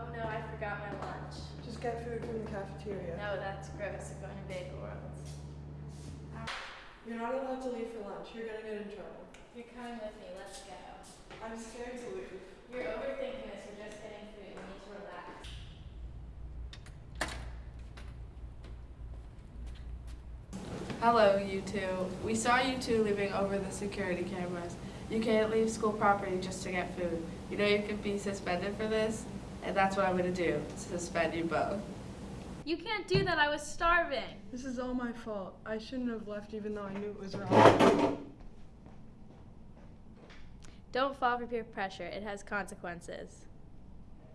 Oh no, I forgot my lunch. Just get food from the cafeteria. No, that's gross. I'm going to Bagel World. You're not allowed to leave for lunch. You're gonna get in trouble. You're coming with me. Let's go. I'm scared to leave. You're overthinking this. We're just getting food. You need to relax. Hello, you two. We saw you two leaving over the security cameras. You can't leave school property just to get food. You know you could be suspended for this, and that's what I'm gonna do, suspend you both. You can't do that. I was starving. This is all my fault. I shouldn't have left even though I knew it was wrong. Don't fall for peer pressure. It has consequences.